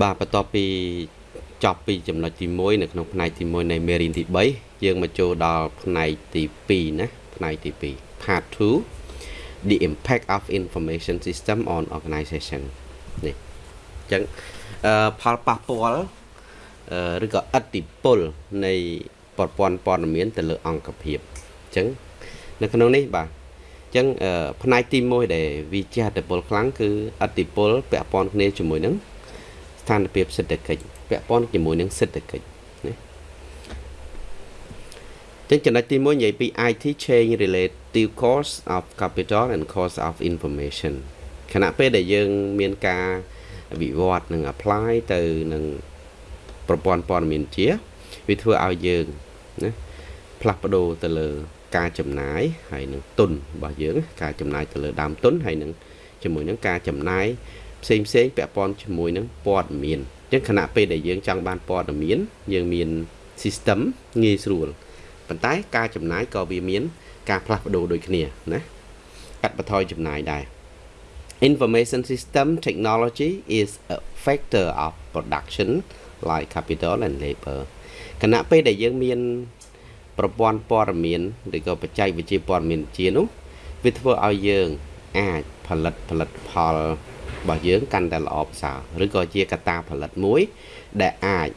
បាទបន្ទាប់ពីចប់ពីចំណុចទី1នៅក្នុងផ្នែកទី1នៃមេរៀនទី3យើងមកចូលដល់ផ្នែកទី2ណាផ្នែកទី2 part 2 the impact of information system on organization នេះអញ្ចឹងអឺផលប៉ះពាល់ឬក៏ឥទ្ធិពលនៃប្រព័ន្ធព័ត៌មានទៅលើអង្គភាពអញ្ចឹងនៅក្នុងនេះបាទអញ្ចឹងផ្នែកទី1ដែលវាជះឥទ្ធិពលខ្លាំងគឺឥទ្ធិពលពាក់ព័ន្ធគ្នាជាមួយនឹង ស្ថានភាពសេដ្ឋកិច្ចពាក់ព័ន្ធជាមួយនឹងសេដ្ឋកិច្ចណាចឹងចំណុចទី1និយាយពី IT change relative cost of capital and cost of information ខណៈពេលដែលយើងមានការវិវត្តនឹង apply ទៅនឹងប្រព័ន្ធព័ត៌មានជាវាធ្វើឲ្យយើងណាផ្លាស់ប្ដូរទៅលើការចំណាយហើយនឹងទុនរបស់យើងការចំណាយទៅលើដើមទុនហើយនឹងជាមួយនឹងការចំណាយ ផ្សេងផ្សេងពាក់ព័ន្ធជាមួយនឹងព័ត៌មានអញ្ចឹងខណៈពេលដែលយើងចង់បានព័ត៌មាន យើងមាន system ងាយស្រួលប៉ុន្តែការចំណាយក៏វាមាន ការផ្លាស់ប្ដូរដូចគ្នាណាកាត់បន្ថយចំណាយដែរ information system technology is a factor of production like capital and labor ខណៈពេលដែលយើងមានប្រព័ន្ធព័ត៌មានឬក៏បច្ចេកវិទ្យាព័ត៌មានជានោះវាធ្វើឲ្យយើងអាច ផលិតផលិតផលរបស់យើងកាន់តែល្អប្រសើរឬក៏ជាកត្តាផលិតមួយ ដែលអាច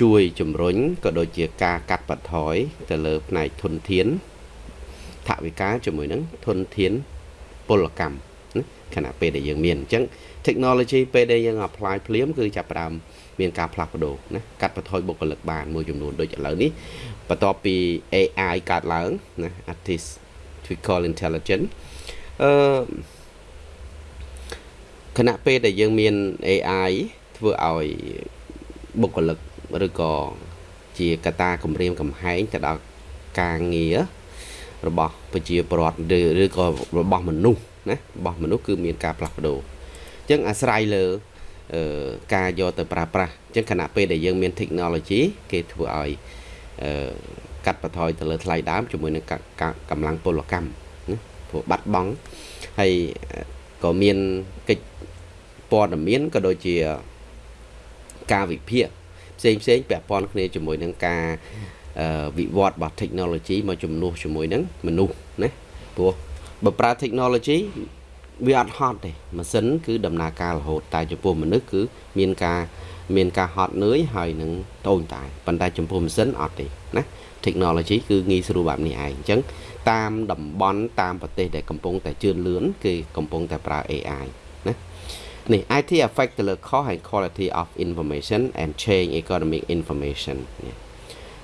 ជួយជំរុញក៏ដូចជាការកាត់បន្ថយទៅលើផ្នែកធនធានថវិកាជាមួយនឹងធនធានពលកម្មខណៈពេលដែលយើងមានអញ្ចឹង technology ពេលដែលយើង apply ភ្លាមគឺចាប់ផ្ដើមមានការផ្លាស់ប្ដូរណាកាត់បន្ថយបុគ្គលិកបានមួយចំនួនដូចឥឡូវនេះបន្ទាប់ពី AI កើតឡើងណា artificial intelligence អឺខណៈពេលដែលយើងមាន AI ធ្វើឲ្យបុគ្គលិកឬក៏ជាកត្តាគម្រាមកំហែងទៅដល់ការងាររបស់ប្រជាពលរដ្ឋឬក៏របស់មនុស្សណារបស់មនុស្សគឺមានការផ្លាស់ប្ដូរអញ្ចឹងអាស្រ័យលើការយកទៅប្រើប្រាស់អញ្ចឹងខណៈពេលដែលយើងមាន technology គេធ្វើឲ្យកាត់បន្ថយទៅលើថ្លៃដើមជាមួយនឹងកម្លាំងពលកម្មណា ព្រោះបាត់បង់ហើយក៏មានកិច្ចព័ត៌មានក៏ដូចជាការវិភាគផ្សេងផ្សេងពាក់ព័ន្ធគ្នាជាមួយនឹងការវិវត្តរបស់ technology មកជំនួសជាមួយនឹងមនុស្សណាព្រោះបើប្រើ technology វាអត់ហត់ទេម៉ាស៊ីនគឺដំណើរការរហូតតែចំពោះមនុស្សគឺមានការមានការហត់នឿយហើយនឹងតូចតែប៉ុន្តែចំពោះម៉ាស៊ីនអត់ទេណា technology គឺងាយស្រួលបែបនេះឯងអញ្ចឹង តាមតំបន់តាមប្រទេសដែលកំពុងតែជឿនលឿនគេកំពុងតែប្រើ AI ណានេះ IT affect ទៅលើ cost and quality of information and change economic information នេះ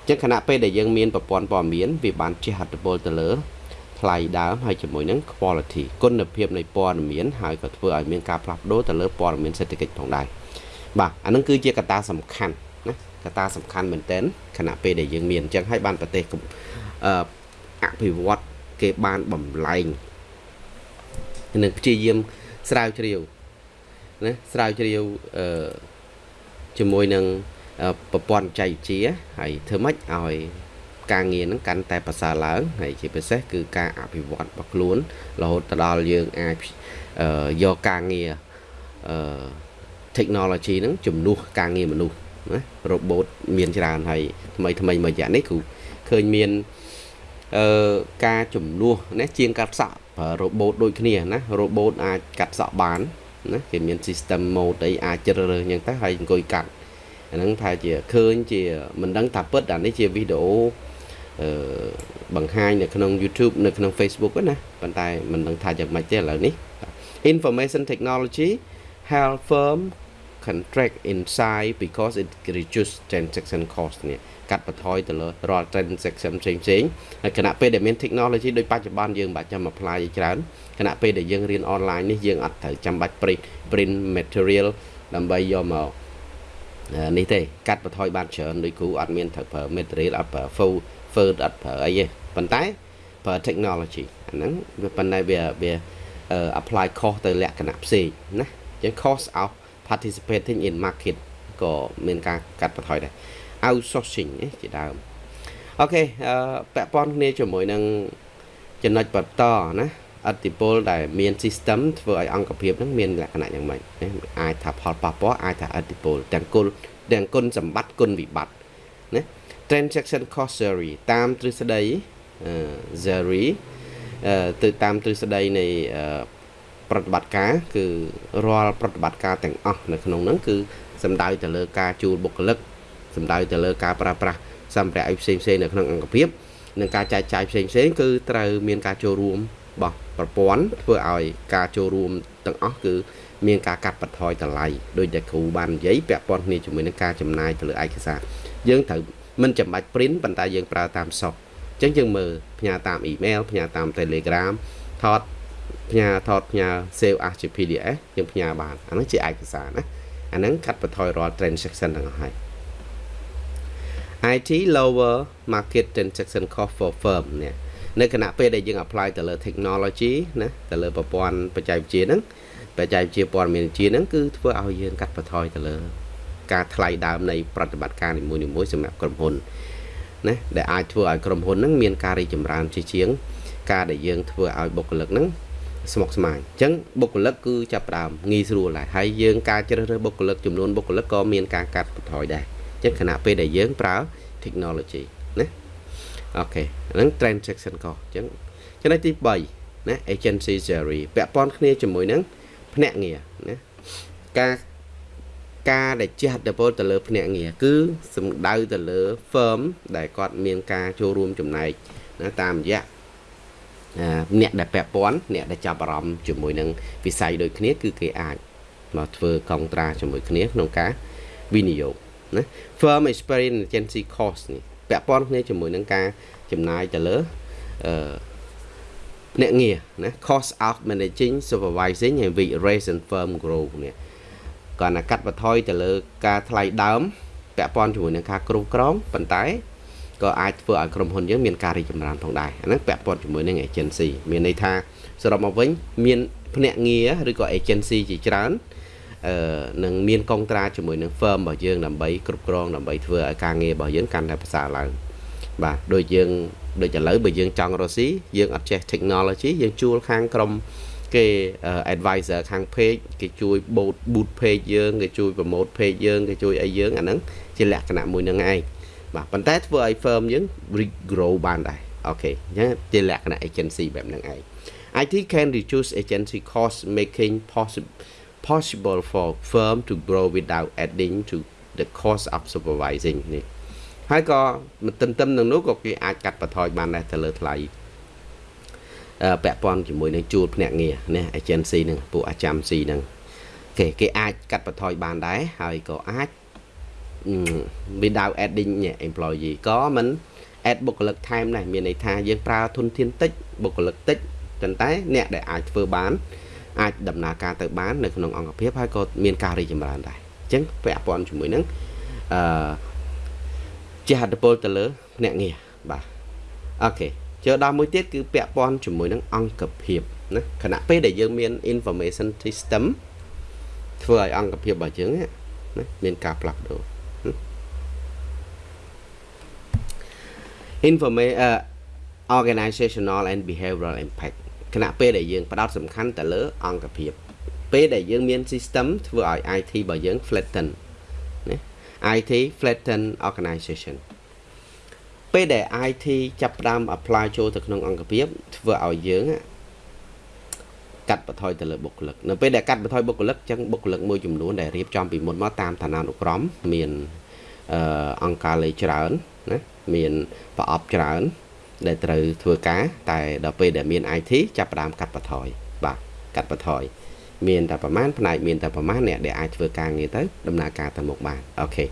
អញ្ចឹងខណៈពេលដែលយើងមានប្រព័ន្ធព័ត៌មានវាបានជះឥទ្ធិពលទៅលើថ្លៃដើមហើយជាមួយនឹង quality គុណភាពនៃព័ត៌មានហើយក៏ធ្វើឲ្យមានការផ្លាស់ប្ដូរទៅលើព័ត៌មានសេដ្ឋកិច្ចផងដែរបាទអានឹងគឺជាកត្តាសំខាន់ណាកត្តាសំខាន់មែនទែនខណៈពេលដែលយើងមានអញ្ចឹងហើយបានប្រទេសអឺ អភិវឌ្ឍគេបានបំលែងនឹងព្យាយាមស្រាវជ្រាវណាស្រាវជ្រាវអឺជាមួយនឹងប្រព័ន្ធចៃជាហើយធ្វើម៉េចឲ្យការងារហ្នឹងកាន់តែប្រសើរឡើងហើយជាពិសេសគឺការអភិវឌ្ឍរបស់ខ្លួនរហូតទៅដល់យើងអាចយកការងារអឺ technology ហ្នឹងជំនួសការងារមនុស្សណា robot មានច្រើនហើយថ្មីថ្មីមួយរយៈនេះគឺឃើញមានអឺ ការជំនួសណាជាងកាត់សក់ប្រើ robot ដូចគ្នាណា robot អាចកាត់សក់បានណាគេមាន system mode អីអាចជ្រើសរើសអញ្ចឹងទៅហើយអង្គុយកាត់អាហ្នឹងថាជាឃើញជាមិនដឹងថាពិតអានេះជាវីដេអូអឺបង្ហាញនៅក្នុង YouTube នៅក្នុង Facebook ណាប៉ុន្តែមិនដឹងថាយ៉ាងម៉េចទេឥឡូវនេះ Information technology help firm contract inside because it reduce transaction cost នេះកាត់បន្ថយទៅលើរាល់ transaction ផ្សេងផ្សេងហើយគណៈពេលដែលមាន technology ដូចបច្ចុប្បន្នយើងមិនបាច់ចាំ apply ច្រើនគណៈពេលដែលយើងរៀន online នេះយើងអត់ត្រូវចាំបាច់ print print material ដើម្បីយកមកនេះទេកាត់បន្ថយបានច្រើនដោយគ្រូអត់មានត្រូវប្រើ material អត់ប្រើ full Word អត់ប្រើអីទេប៉ុន្តែប្រើ technology អាហ្នឹងវាប៉ុន្តែវាវា apply cost ទៅលក្ខណៈផ្សេងណាអញ្ចឹង cost of participating in market ក៏មានការកាត់បន្ថយដែរ outsourcing ជាដើមអូខេអឺពាក់ព័ន្ធគ្នាជាមួយនឹងចំណុចបន្តណាអតិពលដែលមាន system ធ្វើឲ្យអង្គភាពហ្នឹងមានលក្ខណៈយ៉ាងម៉េចណាអាចថាផលប៉ះពាល់អាចថាអតិពលទាំងគុណទាំងគុណសម្បត្តិគុណវិបត្តិណា transaction cost theory តាមទ្រឹស្ដី theory ទៅតាមទ្រឹស្ដីនៃ ប្រតិបត្តិការគឺរាល់ប្រតិបត្តិការទាំងអស់នៅក្នុងហ្នឹងគឺសំដៅទៅលើការជួលបុគ្គលិកសំដៅទៅលើការប្រើប្រាស់សម្ភារៈផ្សេងផ្សេងនៅក្នុងអង្គភាពនិងការចែកចាយផ្សេងផ្សេងគឺត្រូវមានការចូលរួមរបស់ប្រព័ន្ធធ្វើឲ្យការចូលរួមទាំងអស់គឺមានការកាត់បន្ថយតម្លៃដោយតែគ្រូបាននិយាយពាក់ព័ន្ធគ្នាជាមួយនឹងការចំណាយទៅលើឯកសារយើងត្រូវមិនចាំបាច់ print ប៉ុន្តែយើងប្រើតាម soft អញ្ចឹងយើងមើលផ្ញើតាម email ផ្ញើតាម Telegram ថត ផ្ញើថតផ្ញើ save as ជា PDF យើងផ្ញើបានអានោះជាឯកសារណាអាហ្នឹងកាត់បន្ថយរាល់ transaction ទាំងអស់ហើយ IT lower market transaction cost for firm នេះនៅគណៈពេលដែលយើង apply ទៅលើ technology ណាទៅលើប្រព័ន្ធបច្ចេកវិទ្យាហ្នឹងបច្ចេកវិទ្យាព័ត៌មានវិទ្យាហ្នឹងគឺធ្វើឲ្យយើងកាត់បន្ថយទៅលើ ការថ្លៃដើមនៃប្រតិបត្តិការនីមួយៗសម្រាប់ក្រុមហ៊ុនណាដែលអាចធ្វើឲ្យក្រុមហ៊ុនហ្នឹងមានការរីកចម្រើនជាជាង ការដែលយើងធ្វើឲ្យបុគ្គលិកហ្នឹង ស្មុគស្មាញអញ្ចឹងបុគ្គលិកគឺចាប់ផ្ដើមងាយស្រួលដែរហើយយើងការជ្រើសរើសបុគ្គលិកចំនួនបុគ្គលិកក៏មានការកាត់បន្ថយដែរអញ្ចឹងខណៈពេលដែលយើងប្រើ technology ណាអូខេហ្នឹង transaction cost អញ្ចឹងចំណុចទី3ណា agency theory ពាក់ព័ន្ធគ្នាជាមួយនឹងភ្នាក់ងារណាការការដែលជះឥទ្ធិពលទៅលើភ្នាក់ងារគឺសំដៅទៅលើ firm ដែលគាត់មានការចូលរួមចំណែកណាតាមរយៈ អ្នកដែលពាក់ព័ន្ធអ្នកដែលចាប់អារម្មណ៍ជាមួយនឹងវិស័យដូចគ្នាគឺគេអាចមកធ្វើកុងត្រាជាមួយគ្នាក្នុងការវិនិយោគណា firm experience agency cost នេះពាក់ព័ន្ធគ្នាជាមួយនឹងការចំណាយទៅលើអឺអ្នកងារណា cost of managing supervising and with raise and firm growth នេះគាត់ណាកាត់បន្ថយទៅលើការថ្លៃដើមពាក់ព័ន្ធជាមួយនឹងការគ្រប់គ្រងប៉ុន្តែ ក៏អាចធ្វើឲ្យក្រុមហ៊ុនយើងមានការរីកចម្រើនផងដែរអាហ្នឹងពាក់ព័ន្ធជាមួយនឹង agency មានន័យថាសរុបមកវិញមានភ្នាក់ងារឬក៏ agency ជាច្រើនអឺនឹងមានកុងត្រាជាមួយនឹង firm របស់យើងដើម្បីគ្រប់គ្រងដើម្បីធ្វើឲ្យការងាររបស់យើងកាន់តែប្រសើរឡើងបាទដូចយើងដូចឥឡូវបើយើងចង់រកស៊ីយើងអត់ចេះ technology យើងជួលខាងក្រុមគេ advisor ខាង page គេជួយ boot boot page យើងគេជួយ promote page យើងគេជួយអីយើងអាហ្នឹងជាលក្ខណៈមួយនឹងឯង បាទប៉ុន្តែធ្វើឲ្យ firm យើង regrow បានដែរអូខេអញ្ចឹងជាលក្ខណៈ agency បែបហ្នឹងឯង IT can reduce agency cost making possible possible for firm to grow without adding to the cost of supervising នេះហើយក៏មិនទន្ទឹមនឹងនោះក៏គេអាចកាត់បន្ថយបានដែរទៅលើថ្លៃពាក់ព័ន្ធជាមួយនឹងជួលភ្នាក់ងារណា agency ហ្នឹងពួក agency ហ្នឹងគេគេអាចកាត់បន្ថយបានដែរហើយក៏អាច without adding employee ក៏មិន add បុគ្គលិកថែមដែរមានន័យថាយើងប្រើធនធានតិចបុគ្គលិកតិចប៉ុន្តែអ្នកដែលអាចធ្វើបានអាចដំណើរការទៅបាននៅក្នុងអង្គភាពហើយក៏មានការរីកចម្រើនដែរអញ្ចឹងពាក់ព័ន្ធជាមួយនឹងអឺជាហត្ថពលទៅលើភ្នាក់ងារបាទអូខេចូលដល់មួយទៀតគឺពាក់ព័ន្ធជាមួយនឹងអង្គភាពណាខណៈពេលដែលយើងមាន information system ធ្វើឲ្យអង្គភាពរបស់យើងណាមានការផ្លាស់ប្ដូរ information uh, organizational and behavioral impact ខណៈពេលដែលយើងផ្ដោតសំខាន់ទៅលើអង្គភាព ពេលដែលយើងមាន system ធ្វើឲ្យ IT របស់យើង flatten ណា IT flatten organization ពេលដែល IT ចាប់ផ្ដើម apply ចូលទៅក្នុងអង្គភាព ធ្វើឲ្យយើងកាត់បន្ថយទៅលើបុគ្គលិកនៅពេលដែលកាត់បន្ថយបុគ្គលិកចឹងបុគ្គលិកមួយចំនួនដែលរៀបចំពីមុនមកតាមឋានានុក្រមមានអឺអង្គការលេខច្រើនណា មានប្រអប់ច្រើន ដែលត្រូវធ្វើការតែដល់ពេលដែលមាន IT ចាប់ផ្ដើមកាត់បន្ថយបាទកាត់បន្ថយមានតែប្រមាណផ្នែកមានតែប្រមាណអ្នកដែលអាចធ្វើការងារទៅដំណើរការទៅមុខបានអូខេ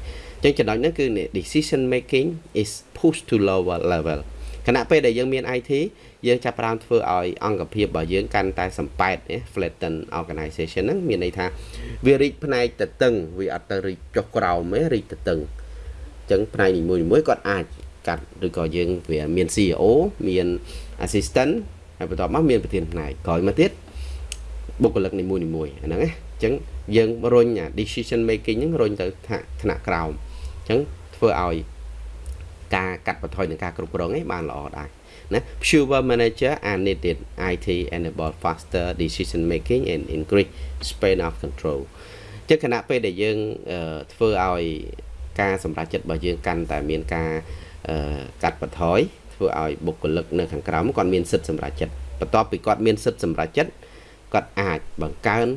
អញ្ចឹងចំណុចហ្នឹងគឺ decision making is pushed to lower level ខណៈពេលដែលយើងមាន IT យើងចាប់ផ្ដើមធ្វើឲ្យអង្គភាពរបស់យើងកាន់តែសំប៉ែត flatten organization ហ្នឹងមានន័យថាវារីកផ្នែកទៅតឹងវាអត់ទៅរីកចុះក្រោមទេរីកទៅតឹងអញ្ចឹងផ្នែកនីមួយៗគាត់អាចកាត់ឬក៏យើងវាមាន CEO មាន assistant ហើយបន្ទាប់មកមានប្រធានផ្នែកក្រោយមកទៀតបុគ្គលិកនីមួយនីមួយអាហ្នឹងណាអញ្ចឹងយើងរុញអា decision making ហ្នឹងរុញទៅថ្នាក់ក្រោមអញ្ចឹងធ្វើឲ្យការកាត់បន្ថយនឹងការគ្រប់គ្រងឯងបានល្អដែរណា fewer manager are needed IT enable faster decision making and increase span of control ចឹងគណៈពេលដែលយើងធ្វើឲ្យ ការសម្រេចចិត្តរបស់យើងកាន់តែមានការកាត់បន្ថយធ្វើឲ្យបុគ្គលិកនៅខាងក្រោមគាត់មានសិទ្ធិសម្រេចចិត្តបន្ទាប់ពីគាត់មានសិទ្ធិសម្រេចចិត្តគាត់អាចបង្កើន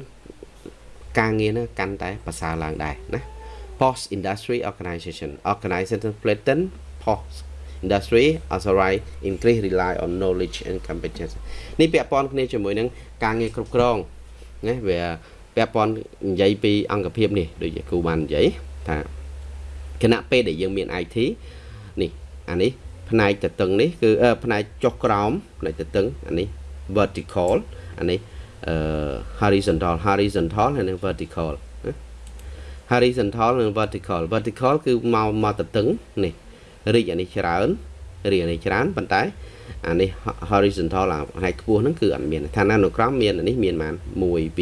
ការងារនោះកាន់តែប្រសើរឡើងដែរណា post industry organization organization flatten post industry authorize increase rely on knowledge and competence នេះពាក់ព័ន្ធគ្នាជាមួយនឹងការងារគ្រប់គ្រងណាវាពាក់ព័ន្ធនិយាយពីអង្គភាពនេះដូចជាគ្រូបាននិយាយថា គណៈពេលដែលយើងមាន IT នេះអានេះផ្នែកតឹងនេះគឺផ្នែកចុះក្រោមផ្នែកតឹងអានេះ vertical អានេះ horizontal horizontal ហើយនិង vertical horizontal និង vertical vertical គឺមកមកទៅតឹងនេះរីកអានេះច្រើនរីកអានេះច្រើនប៉ុន្តែអានេះ horizontal អាផ្នែកខ្ពស់ហ្នឹងគឺអត់មានឋានានុក្រមមានអានេះមានបាន1 2 3 4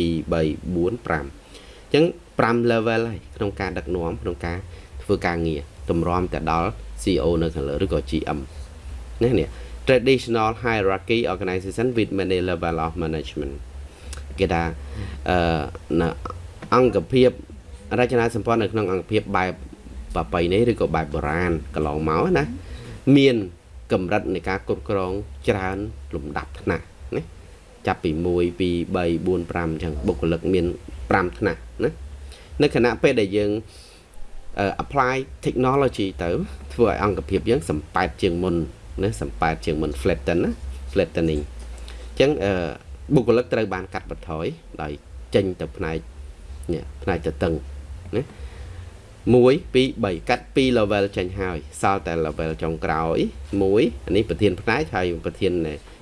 5អញ្ចឹង5 level ហើយក្នុងការដឹកនាំក្នុងការ ធ្វើការងារតម្រាំទៅដល់ CEO នៅខាងលើឬក៏ GM ណានេះ traditional hierarchy organization with many level of management គេថាអឺអង្គភាពរចនាសម្ព័ន្ធនៅក្នុងអង្គភាពបែបប្រពៃណីឬក៏បែបបុរាណកន្លងមកណាមានកម្រិតនៃការគ្រប់គ្រងច្រើនលំដាប់ថ្នាក់ណាចាប់ពី1 2 3 4 5អញ្ចឹងបុគ្គលិកមាន5ថ្នាក់ណានៅខណៈពេលដែលយើង apply technology ទៅធ្វើឲ្យអង្គភាពយើងសំប៉ែតជាងមុនណាសំប៉ែតជាងមុន flatten ណា flattening អញ្ចឹងបុគ្គលិកត្រូវបានកាត់បន្ថយដោយចេញទៅផ្នែកនេះផ្នែកទៅតឹងណា1 2 3កាត់2 level ចេញហើយសល់តែ level ចុងក្រោយ1អានេះប្រធានផ្នែកហើយប្រធាន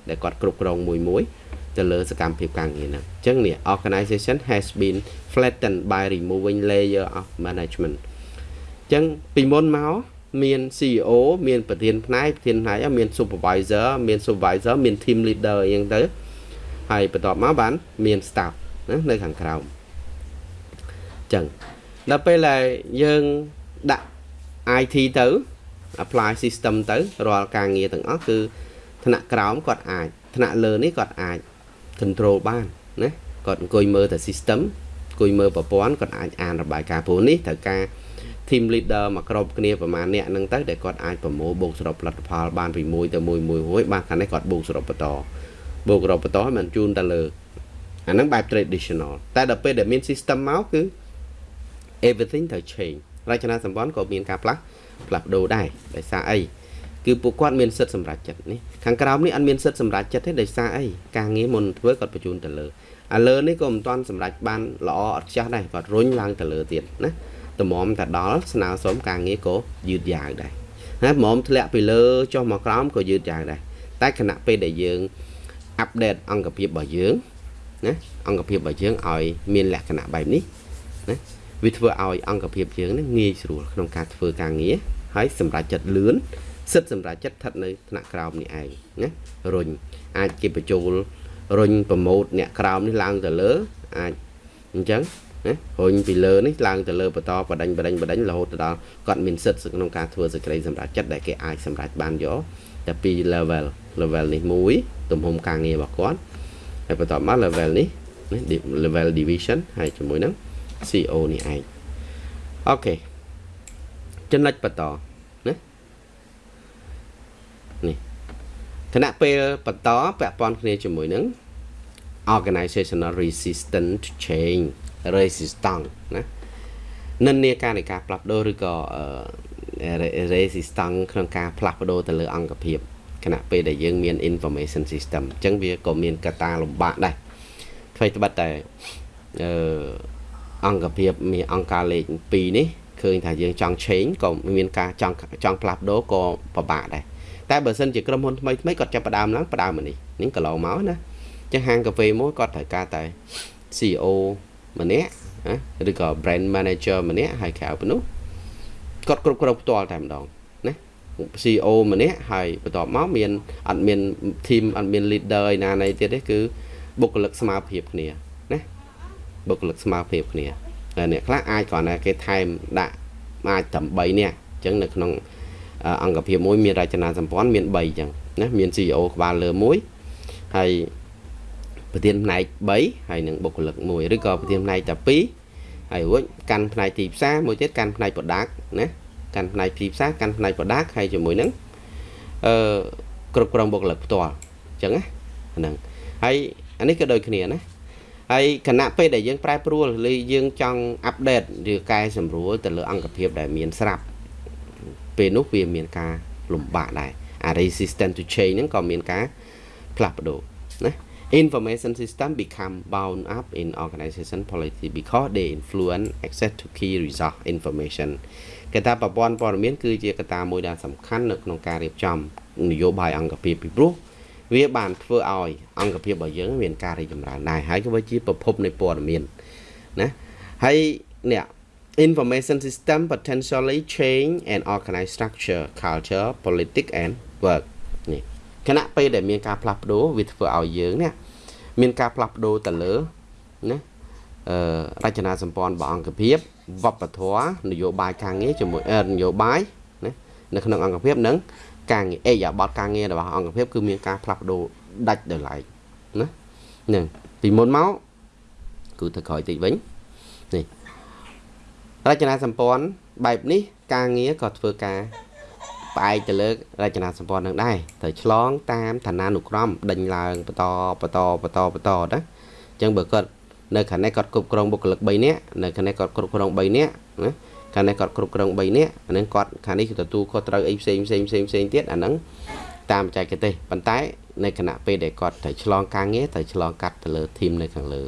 ដែលគាត់គ្រប់គ្រងមួយមួយទៅលើសកម្មភាពការងារហ្នឹងអញ្ចឹងនេះ organization has been flattened by removing layer of management អញ្ចឹងពីមុនមកមាន CEO មានប្រធានផ្នែកប្រធានផ្នែកមាន supervisor មាន supervisor មាន team leader អីចឹងទៅហើយបន្ទាប់មកបានមាន staff ណានៅខាងក្រោមអញ្ចឹងដល់ពេលដែលយើងដាក់ IT ទៅ apply system ទៅរាល់ការងារទាំងអស់គឺថ្នាក់ក្រោមគាត់អាចថ្នាក់លើនេះគាត់អាច control បានណាគាត់អង្គុយមើលតែ system អង្គុយមើលប្រព័ន្ធគាត់អាចអានរបាយការណ៍ព្រោះនេះត្រូវការ team leader មកគ្រប់គ្នាប្រហែលអ្នកហ្នឹងទៅដែលគាត់អាចប្រមូលបូកសរុបផលិតផលបានពី1ទៅ1មួយរួចបានខាងនេះគាត់បូកសរុបបន្តបូកសរុបបន្តឲ្យมันជូនទៅលើអាហ្នឹងបែប traditional តែដល់ពេលដែលមាន system មកគឺ everything ត្រូវ change រចនាសម្ព័ន្ធក៏មានការផ្លាស់ផ្លាស់ប្ដូរដែរដោយសារអីគឺពួកគាត់មានសិទ្ធិសម្រេចចិត្តនេះខាងក្រោមនេះអត់មានសិទ្ធិសម្រេចចិត្តទេដោយសារអីការងារមុនធ្វើគាត់បញ្ជូនទៅលើអាលើនេះក៏មិនទាន់សម្រេចបានល្អអត់ចាស់ដែរគាត់រុញឡើងទៅលើទៀតណា តម្រាំតែដល់ស្នើសុំការងារក៏យឺតយ៉ាវដែរណាហ្មងធ្លាក់ពីលើចុះមកក្រោមក៏យឺតយ៉ាវដែរតែខណៈពេលដែលយើងអាប់ដេតអង្គភាពរបស់យើងណាអង្គភាពរបស់យើងឲ្យមានលក្ខណៈបែបនេះណាវាធ្វើឲ្យអង្គភាពយើងនឹងងាយស្រួលក្នុងការធ្វើការងារហើយសម្រាប់ចិត្តលឿនសិទ្ធសម្រាប់ចិត្តស្ថិតនៅថ្នាក់ក្រោមនេះឯងណារុញអាចគេបញ្ចូលរុញប្រម៉ូតអ្នកក្រោមនេះឡើងទៅលើអាចអញ្ចឹង ណារុញពីលើនេះឡើងទៅលើបន្តបដិញបដិញបដិញរហូតទៅដល់គាត់មានសិទ្ធក្នុងការធ្វើសេចក្តីសម្រាប់ចិត្តដែលគេអាចសម្រេចបានយកតែពី level level នេះមួយទំហំការងាររបស់គាត់ហើយបន្តមក level នេះ level division ហើយជាមួយនឹង CO នេះឯងអូខេចំណុចបន្តណានេះគណៈពេលបន្តពាក់ព័ន្ធគ្នាជាមួយនឹង organizational resistance to change resistance ណានិន្នាការនៃការផ្លាស់ប្ដូរឬក៏ resistance ក្នុងការផ្លាស់ប្ដូរទៅលើអង្គភាពគណៈពេលដែលយើងមាន information system អញ្ចឹងវាក៏មានកត្តាលំបាកដែរអ្វីត្បិតតែអឺអង្គភាពមានអង្គការលេខ2នេះឃើញថាយើងចង់ change ក៏មានការចង់ចង់ផ្លាស់ប្ដូរក៏ពិបាកដែរតែបើសិនជាក្រុមហ៊ុនថ្មីថ្មីគាត់ចាប់ផ្ដើមឡើងផ្ដើមមកនេះនេះកន្លងមកណាចឹងហាងកាហ្វេមួយគាត់ត្រូវការតែ CEO ម្នាក់ណាឬក៏ brand manager ម្នាក់ហើយក្រៅពីនោះគាត់គ្រប់គ្រងផ្ទាល់តែម្ដងណា CEO ម្នាក់ហើយបន្ទាប់មកមានអត់មាន team អត់មាន leader ឯណាណីទៀតទេគឺបុគ្គលិកស្មើភាពគ្នាបុគ្គលិកស្មើភាពគ្នាហើយអ្នកខ្លះអាចគ្រាន់តែគេថែមដាក់អាចតែ3នាក់អញ្ចឹងនៅក្នុងអង្គភាពមួយមានរចនាសម្ព័ន្ធមាន3អញ្ចឹងណាមាន CEO ក្បាលលើមួយហើយ ប្រធានផ្នែក3ហើយនឹងបុគ្គលិកមួយឬក៏ប្រធានផ្នែកតែ2ហើយរួចកាន់ផ្នែកទីផ្សារមួយទៀតកាន់ផ្នែក product ណាកាន់ផ្នែកទីផ្សារកាន់ផ្នែក product ហើយជាមួយនឹងអឺគ្រប់គ្រងបុគ្គលិកផ្ទាល់អញ្ចឹងណាហ្នឹងហើយអានេះក៏ដូចគ្នាណាហើយគណៈពេលដែលយើងប្រែប្រួលឬយើងចង់អាប់ដេតឬកែសម្រួលទៅលើអង្គភាពដែលមានស្រាប់ពេលនោះវាមានការលំបាកដែរអា resistant to change ហ្នឹងក៏មានការផ្លាស់ប្ដូរណា information system become bound up in organization policy because they influence access to key resource information គេថាប្រព័ន្ធព័ត៌មានគឺជាកត្តាមួយដែលសំខាន់នៅក្នុងការរៀបចំនយោបាយអង្គភាពពីព្រោះវាបានធ្វើឲ្យអង្គភាពរបស់យើងមានការរីកចម្រើនដែរហើយក៏វាជាប្រភពនៃព័ត៌មានណាហើយនេះ information system potentially change and organize structure culture politics and work នេះ ខណៈពេលដែលមានការផ្លាស់ប្ដូរវាធ្វើឲ្យយើងនេះមានការផ្លាស់ប្ដូរទៅលើណាអឺរចនាសម្ព័ន្ធរបស់អង្គភាពវប្បធម៌នយោបាយការងារជាមួយនយោបាយណានៅក្នុងអង្គភាពនិងការងារអេយ៉ាបតការងាររបស់អង្គភាពគឺមានការផ្លាស់ប្ដូរដាច់ដោយឡែកណាហ្នឹងពីមុនមកគឺទៅក្រោយតិចវិញនេះរចនាសម្ព័ន្ធបែបនេះការងារក៏ធ្វើការ ផ្អែកទៅលើរចនាសម្ព័ន្ធនឹងដែរត្រូវឆ្លងតាមឋានានុក្រមដេញឡើងបន្តបន្តបន្តបន្តណាអញ្ចឹងបើគាត់នៅខាងនេះគាត់គ្រប់គ្រងបុគ្គលិក3នាក់នៅខាងនេះគាត់គ្រប់គ្រង3នាក់ណាខាងនេះគាត់គ្រប់គ្រង3នាក់អានឹងគាត់ខាងនេះគឺទទួលខុសត្រូវអីផ្សេងផ្សេងផ្សេងផ្សេងទៀតអានឹងតាមបច្ចេកទេសប៉ុន្តែនៅគណៈពេលដែលគាត់ត្រូវឆ្លងការងារត្រូវឆ្លងកាត់ទៅលើធីមនៅខាងលើ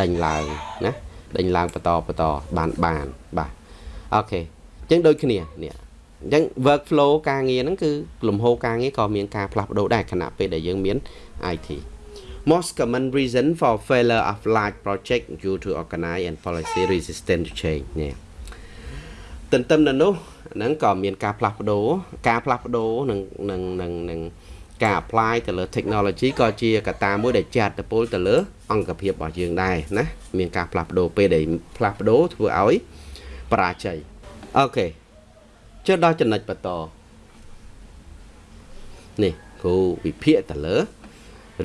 ដេញឡើងណាដេញឡើងបន្តបន្តបានបានបាទអូខេអញ្ចឹងដូចគ្នានេះ អញ្ចឹង workflow ការងារហ្នឹងគឺលំហូរការងារក៏មានការផ្លាស់ប្ដូរដែរខណៈពេលដែលយើងមាន IT most common reason for failure of large project due to organize and policy resistant to change នេះទន្ទឹមនៅនោះហ្នឹងក៏មានការផ្លាស់ប្ដូរការផ្លាស់ប្ដូរនឹងនឹងនឹងនឹងការ apply ទៅលើ technology ក៏ជាកត្តាមួយដែលចាត់តពលទៅលើ អង្គភាពរបស់យើងដែរណាមានការផ្លាស់ប្ដូរពេលដែលផ្លាស់ប្ដូរធ្វើឲ្យបរាជ័យអូខេ ចុះដល់ចំណុចបន្តនេះគ្រូវិភាគទៅលើ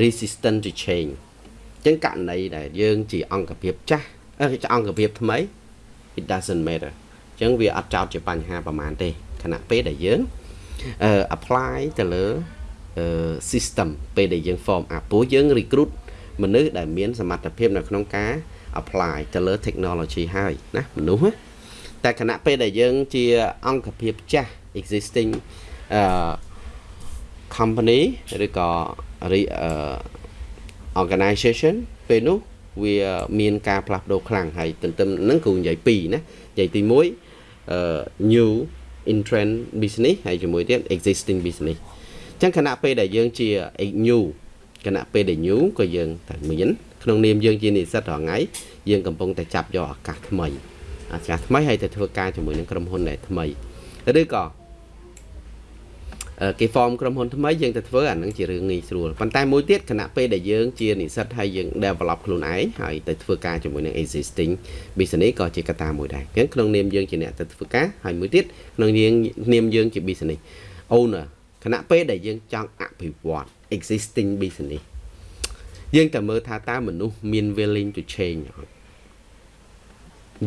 resistant to change អញ្ចឹងករណីដែលយើងជាអង្គភាពចាស់អង្គភាពថ្មី it doesn't matter អញ្ចឹងវាអត់ចោតជាបញ្ហាប្រហែលទេខណៈពេលដែលយើងអឺ apply ទៅលើអឺ system ពេលដែលយើង form up ព្រោះយើង recruit មនុស្សដែលមានសមត្ថភាពនៅក្នុងការ apply ទៅលើ technology ហើយណាមនុស្ស តែខណៈពេលដែលយើងជាអង្គភាពចាស់ existing អឺ company ឬក៏ organization ពេលនោះវាមានការផ្លាស់ប្ដូរខ្លាំងហើយទន្ទឹមនឹងគ្រូនិយាយពីរណានិយាយទី1 new in trend business ហើយជាមួយទៀត existing business អញ្ចឹងខណៈពេលដែលយើងជា new គណៈពេលដែល new ក៏យើងត្រូវមានក្នុងនាមយើងជានិស្សិតរាល់ថ្ងៃយើងកំពុងតែចាប់យកឱកាសថ្មី ឱកាសថ្មីហើយទៅធ្វើការជាមួយនឹងក្រុមហ៊ុនដែលថ្មីឬក៏គេ form ក្រុមហ៊ុនថ្មីយើងទៅធ្វើអានឹងជារឿងងាយស្រួលប៉ុន្តែមួយទៀតគណៈពេលដែលយើងជានិស្សិតហើយយើង develop ខ្លួនឯងហើយទៅធ្វើការជាមួយនឹង existing business ក៏ជាកត្តាមួយដែរអញ្ចឹងក្នុងនាមយើងជាអ្នកទៅធ្វើការហើយមួយទៀតក្នុងនាមនាមយើងជា business owner គណៈពេលដែលយើងចង់អភិវឌ្ឍ existing business យើងតែមើលថាតើមនុស្សមាន willing to change អត់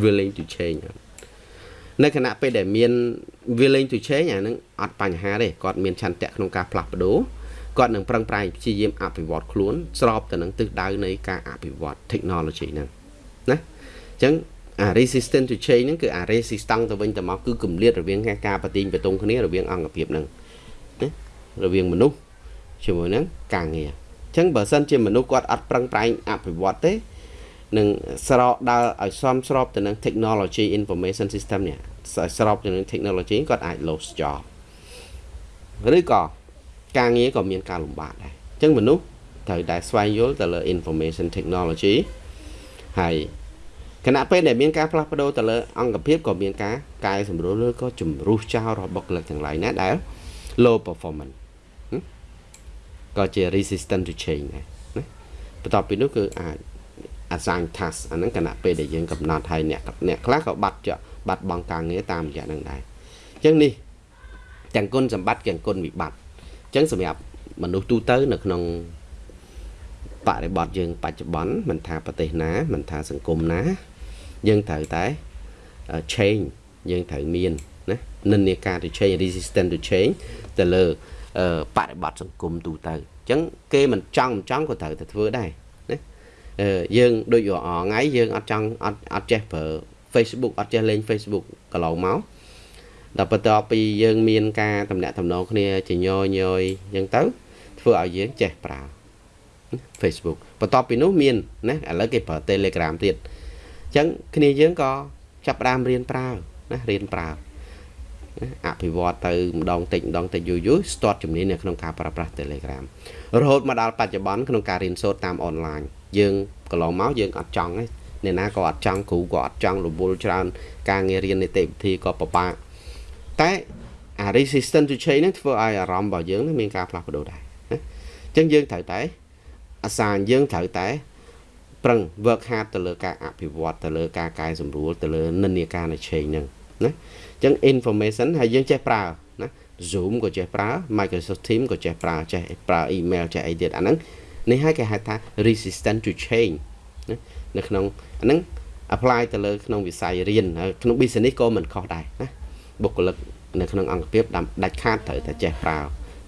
willing to change អត់នៅខណៈពេលដែលមាន willing to change អានឹងអត់បញ្ហាទេគាត់មានឆន្ទៈក្នុងការផ្លាស់ប្ដូរគាត់នឹងប្រឹងប្រែងព្យាយាមអភិវឌ្ឍខ្លួនស្របទៅនឹងទិសដៅនៃការអភិវឌ្ឍ technology ហ្នឹងណាអញ្ចឹងអា resistant to change ហ្នឹងគឺអា resistant ទៅវិញទៅមកគឺគម្លាតរវាងការប្រទីងបតុងគ្នារវាងអង្គភាពហ្នឹងណារវាងមនុស្សជាមួយនឹងការងារអញ្ចឹងបើសិនជាមនុស្សគាត់អត់ប្រឹងប្រែងអភិវឌ្ឍទេ នឹងស្របដើរឲ្យសមស្របទៅនឹង technology information system នេះស្របទៅនឹង technology គាត់អាច lose job ឬក៏ការងារក៏មានការលំបាកដែរអញ្ចឹងមនុស្សត្រូវតែស្វែងយល់ទៅលើ information technology ហើយគណៈពេលដែលមានការផ្លាស់ប្ដូរទៅលើអង្គភាពក៏មានការកែសម្រួលឬក៏ជំរុះចោលរបស់បុគ្គលិកទាំងឡាយណាដែល low performance ក៏ជា resistant to change ដែរណាបន្ទាប់ពីនោះគឺអាច assign task អាហ្នឹងគណៈពេលដែលយើងកំណត់ហើយអ្នកអ្នកខ្លះក៏បាត់ចាក់បាត់បង់ការងារតាមរយៈហ្នឹងដែរអញ្ចឹងនេះទាំងគុណសម្បត្តិទាំងគុណវិបត្តិអញ្ចឹងសម្រាប់មនុស្សទូទៅនៅក្នុងបរិបទយើងបច្ចុប្បន្នមិនថាប្រទេសណាមិនថាសង្គមណា យើងត្រូវតែ change យើងត្រូវមានណានិន្នាការទៅ change resistant to change ទៅលើបរិបទសង្គមទូទៅអញ្ចឹងគេមិនចង់មិនចង់ក៏ត្រូវតែធ្វើដែរណា យើងដូចរអថ្ងៃយើងអត់ចង់អត់អត់ចេះប្រើ Facebook អត់ចេះលេង Facebook កន្លងមកដល់បន្ទាប់ពីយើងមានការតំណាក់តំណងគ្នាជាញយញយអញ្ចឹងទៅធ្វើឲ្យយើងចេះប្រើ Facebook បន្ទាប់ពីនោះមានណាឥឡូវគេប្រើ Telegram ទៀតអញ្ចឹងគ្នាយើងក៏ចាប់ផ្ដើមរៀនប្រើណារៀនប្រើអភិវឌ្ឍទៅម្ដងតិចម្ដងតិចយូរយូរស្ទាត់ជំនាញនៅក្នុងការប្រើប្រាស់ Telegram រហូតមកដល់បច្ចុប្បន្នក្នុងការរៀនសូត្រតាមអនឡាញ យើងកន្លងមកយើងអត់ចង់ទេអ្នកណាក៏អត់ចង់គ្រូក៏អត់ចង់រវល់ច្រើន ការងាររៀននីតិវិធីក៏ពិបាកតែអា resistant to change ហ្នឹងធ្វើឲ្យអារម្មណ៍របស់យើងមានការផ្លាស់ប្ដូរដែរណាអញ្ចឹងយើងត្រូវតែអាសាយើងត្រូវតែប្រឹង work hard ទៅលើការអភិវឌ្ឍទៅលើការកែសម្រួលទៅលើនិន្នាការនៃ change ហ្នឹងណាអញ្ចឹង information ហើយយើងចេះប្រើណា Zoom ក៏ចេះប្រើ Microsoft Teams ក៏ចេះប្រើចេះប្រើ email ចេះអីទៀតអាហ្នឹង នេះហើយគេហៅថា resistant to change ណានៅក្នុងអាហ្នឹង apply ទៅលើក្នុងវិស័យរៀនក្នុង business ក៏មិនខុសដែរណាបុគ្គលិកនៅក្នុងអង្គភាពដាច់ខាតត្រូវតែចេះប្រើ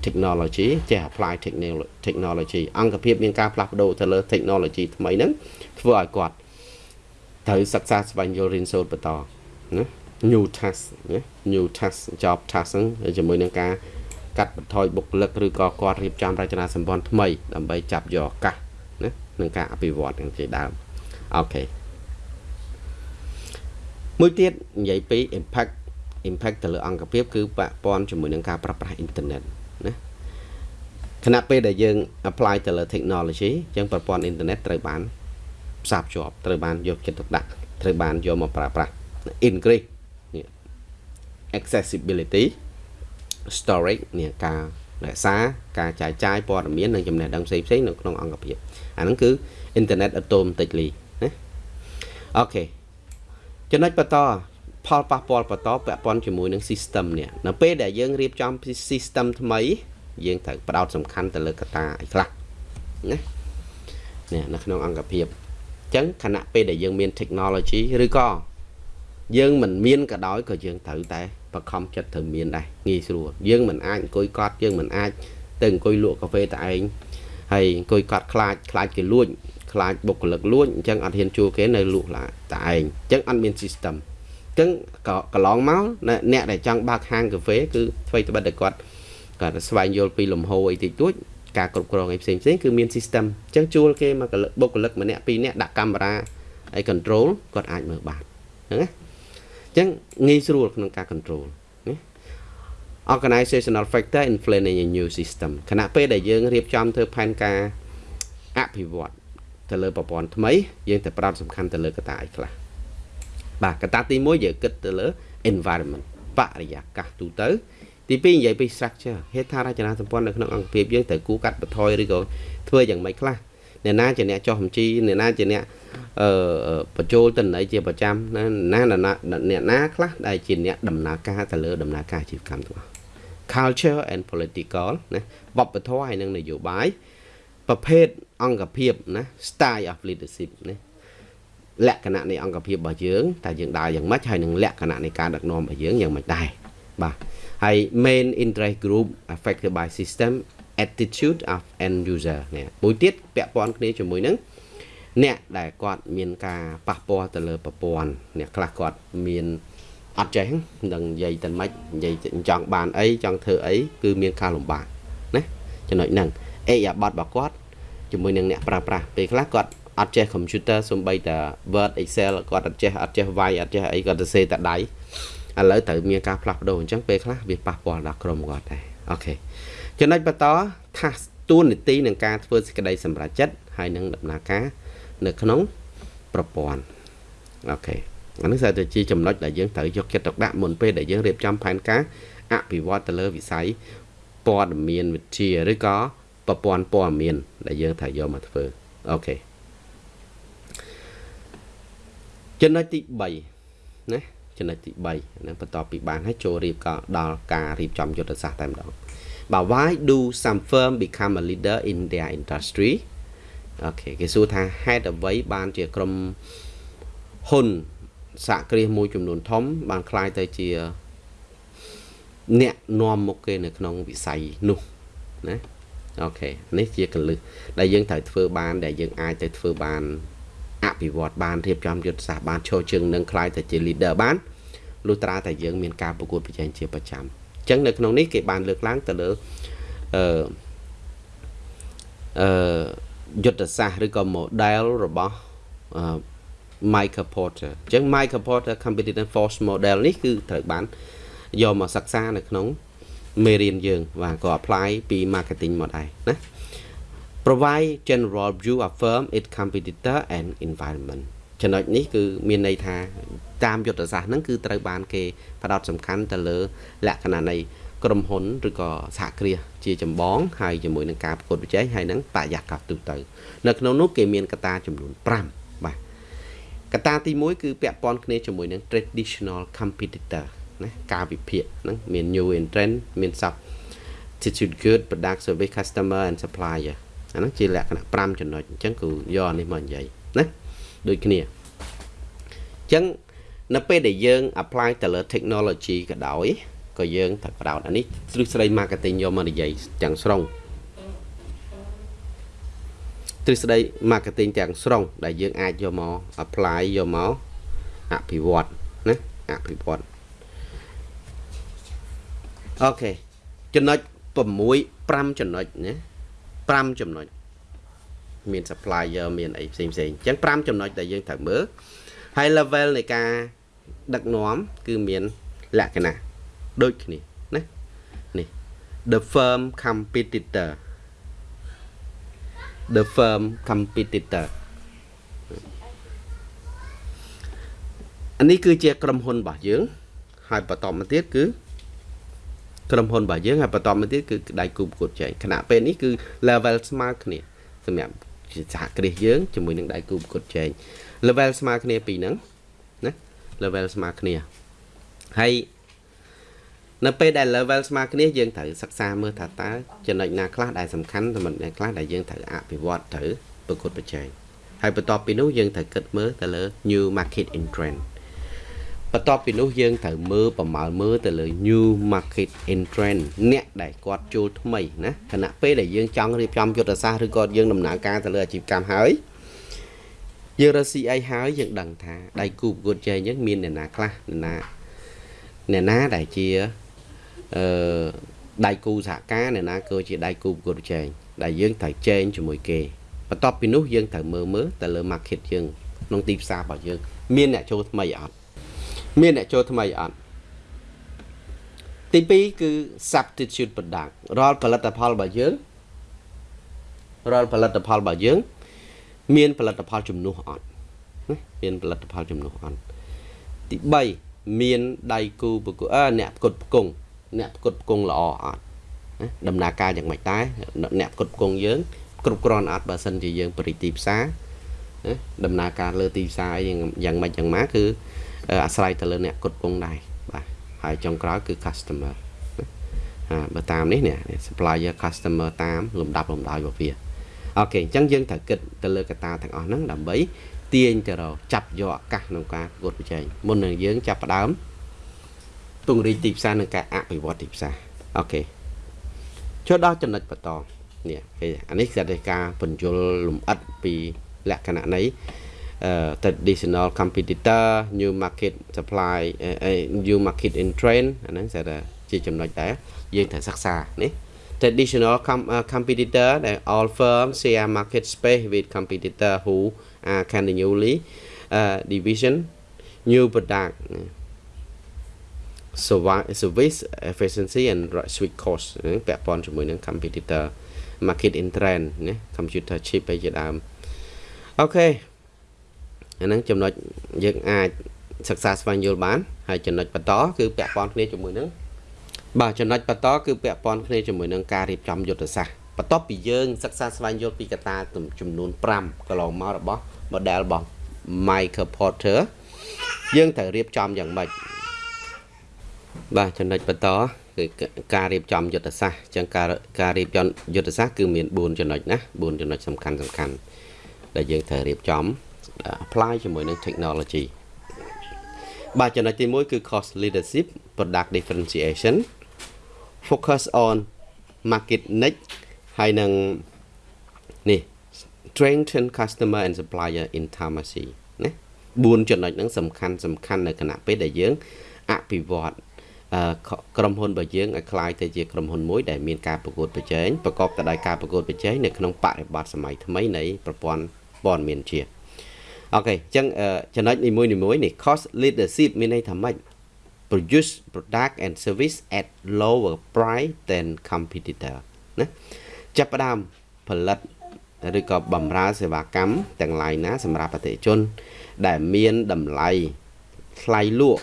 technology ចេះ apply technology អង្គភាពមានការផ្លាស់ប្ដូរទៅលើ technology ថ្មីហ្នឹងធ្វើឲ្យគាត់ត្រូវសិក្សាស្វែងយល់រៀនសូត្របន្តណា new task ណា new task job task ហ្នឹងជាមួយនឹងការ កាត់បន្ថយបុគ្គលិកឬក៏គាត់រៀបចំរចនាសម្ព័ន្ធថ្មីដើម្បីចាប់យកឱកាសណានឹងការអភិវឌ្ឍនឹងជាដើមអូខេមួយទៀតនិយាយពី impact impact ទៅលើអង្គភាពគឺពាក់ព័ន្ធជាមួយនឹងការប្រើប្រាស់អ៊ីនធឺណិតណាខណៈពេលដែលយើង apply ទៅលើ technology អញ្ចឹងប្រព័ន្ធអ៊ីនធឺណិតត្រូវបានផ្សារភ្ជាប់ត្រូវបានយកចិត្តទុកដាក់ត្រូវបានយកមកប្រើប្រាស់ increase accessibility storage នេះការរក្សាការចាយចាយព័ត៌មាននិងចំណេះដឹងផ្សេងផ្សេងនៅក្នុងអង្គភាពអាហ្នឹងគឺ internet automatically ណាអូខេចំណុចបន្តផលប៉ះពាល់បន្តពាក់ព័ន្ធជាមួយនឹង system នេះនៅពេលដែលយើងរៀបចំ system ថ្មី យើងត្រូវផ្ដោតសំខាន់ទៅលើកត្តាអីខ្លះណានេះនៅក្នុងអង្គភាពអញ្ចឹងខណៈពេលដែលយើងមាន technology ឬក៏យើងមិនមានក៏ដោយក៏យើងត្រូវតែ បខំចិត្តត្រូវមានដែរងាយស្រួលយើងមិនអាចអង្គុយកត់យើងមិនអាចទៅអង្គុយលក់កាហ្វេតែឯងហើយអង្គុយកត់ខ្លាចខ្លាចគេលួចខ្លាចបុគ្គលិកលួចអញ្ចឹងអត់ហ៊ានជួគេនៅលក់ឡាតែឯងអញ្ចឹងអត់មាន system អញ្ចឹងក៏កន្លងមកអ្នកដែលចង់បើកហាងកាហ្វេគឺអ្វីត្បិតតែគាត់គាត់ស្វែងយល់ពីលំហូរអីតិចតួចការគ្រប់គ្រងអីផ្សេងផ្សេងគឺមាន system អញ្ចឹងជួលគេមកបុគ្គលិកម្នាក់ពីរនាក់ដាក់កាមេរ៉ាហើយ control គាត់អាចមើលបានហ្នឹងណាអញ្ចឹងងាយស្រួលក្នុងការ control ណា organizational factor influence in a new system ខណៈពេលដែលយើងរៀបចំធ្វើផែនការអភិវឌ្ឍទៅលើប្រព័ន្ធថ្មីយើងតែផ្ដោតសំខាន់ទៅលើកត្តាអីខ្លះបាទកត្តាទី1យើងគិតទៅលើ environment បរិយាកាសទូទៅទី2និយាយពី structure ហេដ្ឋារចនាសម្ព័ន្ធនៅក្នុងអង្គភាពយើងត្រូវគូកាត់បន្ថយឬក៏ធ្វើយ៉ាងម៉េចខ្លះ អ្នកណាជាអ្នកចុះបញ្ជីអ្នកណាជាអ្នកអឺបញ្ចូលទិន្នន័យជាប្រចាំណាណាអ្នកណាខ្លះដែលជាអ្នកដំណើរការទៅលើដំណើរការអាជីវកម្មទាំងអស់ culture and political ណាវប្បធម៌ហើយនិងនយោបាយប្រភេទអង្គភាពណា style of leadership ណាលក្ខណៈនៃអង្គភាពរបស់យើងតើយើងដើរយ៉ាងម៉េចហើយនឹងលក្ខណៈនៃការដឹកនាំរបស់យើងយ៉ាងម៉េចដែរបាទហើយ main interest group affected by system attitude of end user នេះមួយទៀតពាក់ព័ន្ធគ្នាជាមួយនឹងអ្នកដែលគាត់មានការប៉ះពាល់ទៅលើប្រព័ន្ធអ្នកខ្លះគាត់មានអត់ចេះនឹងនិយាយទៅម៉េចនិយាយចង់បានអីចង់ធ្វើអីគឺមានការលំបាកណាចំណុចហ្នឹងអេយ៉ាបតរបស់គាត់ជាមួយនឹងអ្នកប្រើប្រាស់ពេលខ្លះគាត់អត់ចេះ computer សំបីតា Word Excel គាត់អត់ចេះអត់ចេះវាយអត់ចេះអីគាត់ទៅសេតែដៃឥឡូវត្រូវមានការផ្លាស់ប្ដូរអញ្ចឹងពេលខ្លះវាប៉ះពាល់ដល់ក្រុមគាត់ដែរអូខេ ចំណុចបន្ត task តួនាទីនឹងការធ្វើសេចក្តីសម្រេចចិត្តហើយនឹងដំណើរការនៅក្នុងប្រព័ន្ធអូខេអានេះ sẽ ជាចំណុចដែលយើងត្រូវយកចិត្តទុកដាក់មុនពេលដែលយើងរៀបចំផែនការអភិវឌ្ឍទៅលើវិស័យព័ត៌មានវិទ្យាឬក៏ប្រព័ន្ធព័ត៌មាន ដែលយើងត្រូវយកមកធ្វើអូខេចំណុចទី3ណាចចំណុចទី3ហ្នឹងបន្ទាប់ពីបានហើយចូលរៀបក៏ដល់ការរៀបចំយុទ្ធសាស្ត្រតែម្ដង បាទ why do some firm become a leader in their industry អូខេគេសួរថាហេតុអ្វីបានជាក្រុមហ៊ុនសហគ្រាសមួយចំនួនធំ បានคล้ายទៅជាអ្នកនាំមុខគេនៅក្នុងវិស័យនោះណាអូខេនេះជាកលឹះដែលយើងត្រូវធ្វើបាន ដែលយើងអាចទៅធ្វើបានអភិវឌ្ឍបានរៀបចំយុទ្ធសាស្ត្របានឈរជើងនឹងคล้ายទៅជា leader បានលុះត្រាតែយើងមានការប្រកួតប្រជែងជាប្រចាំ អញ្ចឹងនៅក្នុងនេះគេបានលើកឡើងទៅលើអឺអឺយុទ្ធសាស្ត្រឬក៏ model របស់អឺ Michael Porter អញ្ចឹង Michael Porter Competitive Force Model នេះគឺត្រូវបានយកមកសិក្សានៅក្នុងមេរៀនយើង បាទក៏ apply ពី marketing មកដែរណា provide general view of firm its competitor and environment ចំណុចនេះគឺមានន័យថាតាមយុទ្ធសាស្ត្រហ្នឹងគឺត្រូវបានគេផ្ដោតសំខាន់ទៅលើ លក្ខណៈនៃក្រុមហ៊ុនឬក៏សហគ្រាសជាចម្បងហើយជាមួយនឹងការប្រកួតប្រជែងហើយនឹងបរិយាកាសទូទៅ នៅក្នុងនោះគេមានកត្តាចំនួន5បាទកត្តាទី1គឺពាក់ព័ន្ធគ្នាជាមួយនឹង traditional competitor ណាការវិភាគហ្នឹងមាន new entrant មាន substitute good product service customer and supplier អាហ្នឹងជាលក្ខណៈ5ចំណុចអញ្ចឹងគឺយកនេះមកនិយាយណា ដូចគ្នាអញ្ចឹងនៅពេលដែលយើង apply ទៅលើ technology ក៏ដោយក៏យើងត្រូវផ្ដោតអានេះទ្រឹស្ដី marketing យកមកនិយាយទាំងស្រុងទ្រឹស្ដី marketing ទាំងស្រុង ដែលយើងអាចយកមក apply យកមកអភិវឌ្ឍណាអភិវឌ្ឍអូខេចំណុច6 5ចំណុចណា5ចំណុច មាន supplier មានអីផ្សេងផ្សេងអញ្ចឹង5ចំណុចដែលយើងត្រូវមើលហើយ level នៃការដឹកនាំគឺមានលក្ខណៈដូចគ្នាណានេះ the firm competitor the firm competitor អានេះគឺជាក្រុមហ៊ុនរបស់យើង ហើយបន្តមកទៀតគឺក្រុមហ៊ុនរបស់យើងហើយបន្តមកទៀតគឺដៃគូប្រកួតចែងខណៈពេលនេះគឺ level ស្មើគ្នាសម្រាប់ សហគ្រាសយើងជាមួយនឹងដៃគូប្រកួតចែង level ស្មើគ្នាពីហ្នឹងណា level ស្មើគ្នាហើយនៅពេលដែល level ស្មើគ្នាយើងត្រូវសិក្សាមើលថាតើចំណុចណាខ្លះដែលសំខាន់ចំណុចណាខ្លះដែលយើងត្រូវអភិវឌ្ឍត្រូវប្រកួតប្រជែងហើយបន្ទាប់ពីនោះយើងត្រូវគិតមើលទៅលើ new market entrant បន្ទាប់ពីនោះយើងត្រូវមើលប្រមាលមើលទៅលើ new market entrant អ្នកដែលគាត់ចូលថ្មីណាខណៈពេលដែលយើងចង់រៀបចំយុទ្ធសាស្ត្រឬក៏យើងដំណើរការទៅលើអាជីវកម្មហើយយើងរក CI ហើយយើងដឹងថាដៃគូប្រកួតជែងយើងមានអ្នកណាខ្លះអ្នកណាអ្នកណាដែលជាអឺដៃគូសហការអ្នកណាក៏ជាដៃគូប្រកួតប្រជែងដែលយើងត្រូវចែងជាមួយគេបន្ទាប់ពីនោះយើងត្រូវមើលមើលទៅលើ market យើងក្នុងទីផ្សាររបស់យើង មានអ្នកចូលថ្មីអត់ មានអ្នកចូលថ្មីអត់ទី2គឺ substitute product រាល់ផលិតផលរបស់យើងរាល់ផលិតផលរបស់យើង មានផលិតផលជំនួសអត់មានផលិតផលជំនួសអត់ទី3មានដៃគូប្រកួតអ្នកប្រកួតផ្គង់អ្នកផ្គត់ផ្គង់ល្អអត់ដំណើរការយ៉ាងម៉េចដែរអ្នកផ្គត់ផ្គង់យើងគ្រប់គ្រាន់អត់បើសិនជាយើងបរិទីផ្សារដំណើរការលើទីផ្សារយ៉ាងយ៉ាងម៉េចយ៉ាងម៉ាគឺ អាស្រ័យទៅលើអ្នកផ្គត់ផ្គង់ដែរបាទហើយចុងក្រោយគឺ customer ហាបើតាមនេះនេះ supplier customer តាមលំដាប់លំដោយរបស់វាអូខេអញ្ចឹងយើងត្រូវគិតទៅលើកត្តាទាំងអស់ហ្នឹងដើម្បីទាញទៅរកចាប់យកឱកាសក្នុងការប្រកួតប្រជែងមុននឹងយើងចាប់ផ្ដើមពង្រីកទីផ្សារនិងការអភិវឌ្ឍទីផ្សារអូខេចូលដល់ចំណុចបន្តនេះគេអានេះគឺការបញ្យលលំអិតពីលក្ខណៈនៃ traditional competitor new market supply new market in trend អាហ្នឹងស្អាតជាចំណុចដែរយើងត្រូវសិក្សានេះ traditional com, uh, competitor that all firms share market space with competitor who are continually uh, division new product service efficiency and sweet cost ពាក់ព័ន្ធជាមួយនឹង competitor market in trend ណា computer chip អីជាដើមអូខេ អាហ្នឹងចំណុចយើងអាចសិក្សាស្វែងយល់បានហើយចំណុចបន្តគឺពាក់ព័ន្ធគ្នាជាមួយនឹងបាទចំណុចបន្តគឺពាក់ព័ន្ធគ្នាជាមួយនឹងការរៀបចំយុទ្ធសាស្ត្របន្ទាប់ពីយើងសិក្សាស្វែងយល់ពីកត្តាចំនួន5កន្លងមករបស់ model របស់ Michael Porter យើងត្រូវរៀបចំយ៉ាងម៉េចបាទចំណុចបន្តគឺការរៀបចំយុទ្ធសាស្ត្រអញ្ចឹងការការរៀបចំយុទ្ធសាស្ត្រគឺមាន4ចំណុចណា4ចំណុចសំខាន់សំខាន់ដែលយើងត្រូវរៀបចំ apply ជាមួយនឹង technology បាទចំណុចទី1គឺ cost leadership product differentiation focus on market niche ហើយនឹងនេះ strengthen customer and supplier intimacy ណា4ចំណុចហ្នឹងសំខាន់សំខាន់នៅគណៈពេលដែលយើងអភិវឌ្ឍក្រុមហ៊ុនរបស់យើងឲ្យคล้ายទៅជាក្រុមហ៊ុនមួយដែលមានការប្រកួតប្រជែងប្រកបទៅដោយការប្រកួតប្រជែងនៅក្នុងបរិបទសម័យថ្មីនៃប្រព័ន្ធព័ត៌មានជា អូខេអញ្ចឹងចំណុចនីមួយនីមួយនេះ cost leadership មានន័យថាម៉េច produce product and service at lower price than competitor ណាចាប់ផ្ដើមផលិតឬក៏បម្រើសេវាកម្មទាំងឡាយណាសម្រាប់អតិថិជន ដែលមានតម្លៃថ្លៃលក់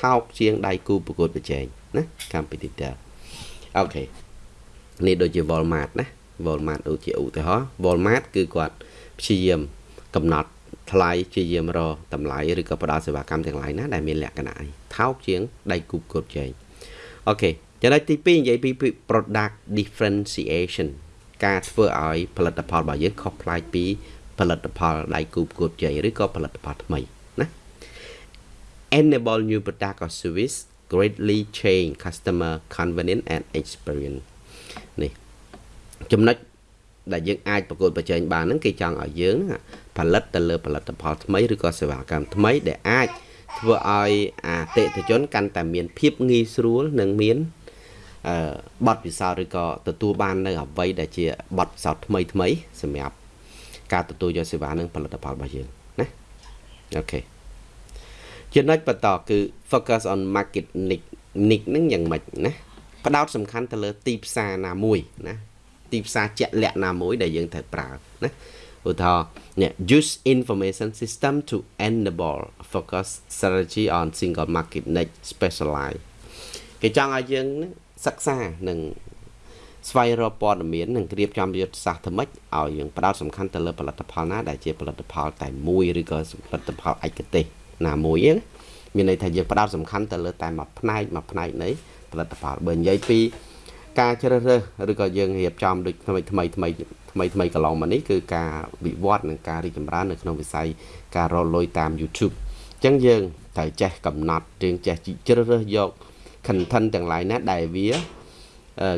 ថោកជាងដៃគូប្រកួតប្រជែងណា competitor អូខេនេះដូចជា Walmart ណា Walmart ដូចជាឧទាហរណ៍ Walmart គឺគាត់ព្យាយាមកំណត់ ថ្លៃព្យាយាមរកតម្លៃឬក៏ផ្ដល់សេវាកម្មទាំងឡាយណាដែលមានលក្ខណៈថោកជាងដៃគូប្រកួតប្រជែងអូខេចំណុចទី2និយាយពី product differentiation ការធ្វើឲ្យផលិតផលរបស់យើងខុសប្លែកពីផលិតផលដៃគូប្រកួតប្រជែងឬក៏ផលិតផលថ្មីណា enable new product or service greatly change customer convenience and experience នេះចំណុចដែលយើងអាចប្រកួតប្រជែងបានហ្នឹងគេចង់ឲ្យយើង ផលិតទៅលើផលិតផលថ្មីឬក៏សេវាកម្មថ្មីដែលអាចធ្វើឲ្យអតិថិជនកាន់តែមានភាពងាយស្រួលនិងមានអឺបទពិសោធន៍ឬក៏ទទួលបាននៅអ្វីដែលជាបទពិសោធន៍ថ្មីថ្មីសម្រាប់ការទទួលយកសេវានិងផលិតផលរបស់យើងណាអូខេចំណុចបន្តគឺ focus on market niche niche ហ្នឹងយ៉ាងម៉េចណាផ្ដោតសំខាន់ទៅលើទីផ្សារណាមួយណាទីផ្សារជាក់លាក់ណាមួយដែលយើងត្រូវប្រើណា ឧទាហរណ៍នេះ use information system to enable focus strategy on single market niche specialize គេចង់ឲ្យយើងសិក្សានិងស្វែងរកព័ត៌មាននិងរៀបចំយុទ្ធសាស្ត្រថ្មិចឲ្យយើងផ្ដោតសំខាន់ទៅលើផលិតផលណាដែលជាផលិតផលតែមួយឬក៏ផលិតផលឯកទេសណាមួយហ្នឹងមានន័យថាយើងផ្ដោតសំខាន់ទៅលើតែមួយផ្នែកមួយផ្នែកនៃផលិតផលបើនិយាយពីការជ្រើសរើសឬក៏យើងរៀបចំដូចថ្មីថ្មីថ្មី ថ្មីថ្មីកន្លងមកនេះគឺការវិវត្តនិងការរីកចម្រើននៅក្នុងវិស័យការរកលុយតាម YouTube អញ្ចឹងយើងត្រូវចេះកំណត់យើងចេះជ្រើសរើសយក content ទាំងឡាយណាដែលវា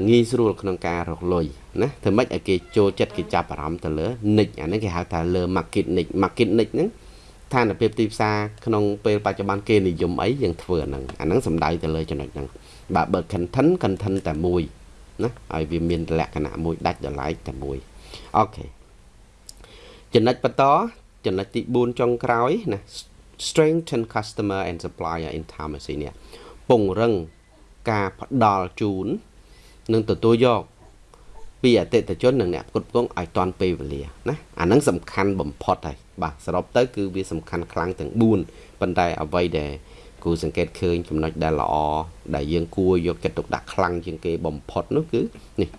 ងាយស្រួលក្នុងការរកលុយណាធ្វើម៉េចឲ្យគេចូលចិត្តគេចាប់អារម្មណ៍ទៅលើ niche អានេះគេហៅថាលើ market niche market niche ហ្នឹងស្ថានភាពទីផ្សារក្នុងពេលបច្ចុប្បន្នគេនិយមអីយើងធ្វើអាហ្នឹងអាហ្នឹងសំដៅទៅលើចំណុចហ្នឹងបាទបើ content content តែមួយណាឲ្យវាមានលក្ខណៈមួយដាច់ដライតែមួយ អូខេចំណុចបន្តចំណុចទី4ចុងក្រោយណា strengthen customer and supplier intimacy នេះពង្រឹងការផ្ដល់ជូននិងទទួលយកពីអតិថិជននិងអ្នកផ្គត់ផ្គង់ឲ្យតាន់ពេលវេលាណាអាហ្នឹងសំខាន់បំផុតហើយបាទសរុបទៅគឺវាសំខាន់ខ្លាំងទាំង4ប៉ុន្តែអ្វីដែលគូសង្កេតឃើញចំណុចដែលល្អដែលយើងគួរយកចិត្តទុកដាក់ខ្លាំងជាងគេបំផុតនោះគឺនេះ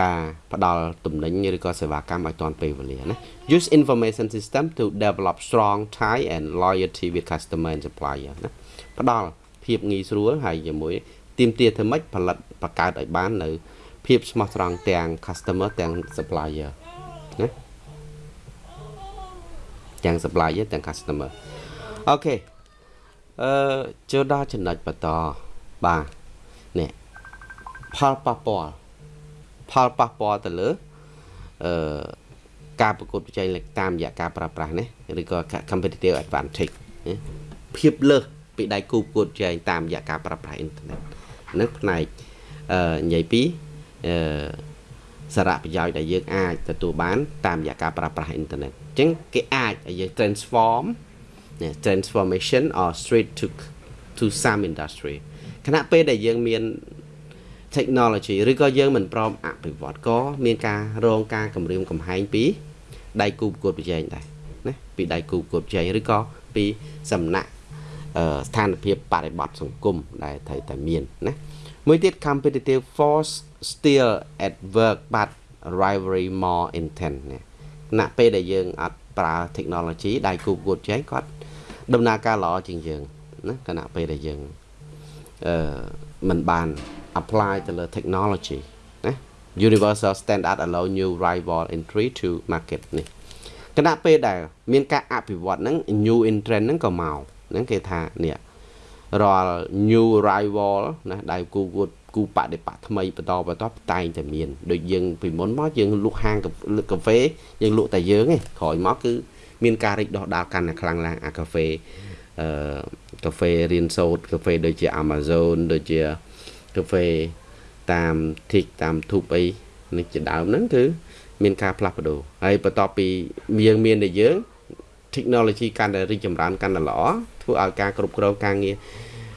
ការផ្ដល់ទំនិញឬក៏សេវាកម្មឲ្យទាន់ពេលវេលាណា use information system to develop strong tie and loyalty with customer and supplier ណាផ្ដល់ភាពងាយស្រួលហើយជាមួយទៀមទាធ្វើម៉េចផលិតបង្កើតឲ្យបាននៅ ភាពស្មោះត្រង់ទាំង customer ទាំង supplier ណាទាំង supplier ទាំង customer អូខេអឺចូលដល់ចំណុចបន្តបាទនេះផលប៉ះពាល់ ផលប៉ះពាល់ទៅលើអឺការប្រកួតប្រជែងតាមរយៈការប្រើប្រាស់នេះឬក៏ competitive advantage ភាពលើសពីដៃគូប្រកួតប្រជែងតាមរយៈការប្រើប្រាស់អ៊ីនធឺណិតនឹងផ្នែកអឺនិយាយពីអឺសារៈប្រយោជន៍ដែលយើងអាចទទួលបាន តាមរយៈការប្រើប្រាស់អ៊ីនធឺណិតអញ្ចឹងគេអាចឲ្យយើង transform transformation or straight to to some industry ខណៈពេលដែលយើងមាន technology ឬក៏យើងមិនព្រមអភិវឌ្ឍក៏មានការរងការគម្រាមកំហែងពីដៃគូប្រកួតប្រជែងដែរណាពីដៃគូប្រកួតប្រជែងឬក៏ពីសំណាក់ស្ថានភាពបរិបត្តិសង្គមដែលត្រូវតែមានណាមួយទៀត competitive force still at work but rivalry more intense ណាគណៈពេលដែលយើងអត់ប្រើ technology ដៃគូប្រកួតប្រជែងគាត់ដំណើរការល្អជាងយើងណាគណៈពេលដែលយើងអឺមិនបាន apply ទៅលើ technology ណា universal standard allow new rival entry to market នេះគណៈពេលដែលមានការអភិវឌ្ឍហ្នឹង new entrant ហ្នឹងក៏មកហ្នឹងគេថានេះរាល់ new rival ណាដែលគូគួតគូបដិបត្តិថ្មីបន្តបន្តតែងតែមានដូចយើងពីមុនមកយើងលក់ហាងកាហ្វេយើងលក់តែយើងឯងក្រោយមកគឺមានការរីកដុះដាលកាន់តែខ្លាំងឡើងអាកាហ្វេអឺកាហ្វេរៀនសូត្រកាហ្វេដូចជា Amazon ដូចជា កាហ្វេតាម TIC តាម Thub អីនេះជាដើមហ្នឹងគឺមានការផ្លាស់ប្ដូរហើយបន្ទាប់ពីយើងមានតែយើង technology កាន់តែរីកចម្រើនកាន់តែល្អធ្វើឲ្យការគ្រប់គ្រងការងារ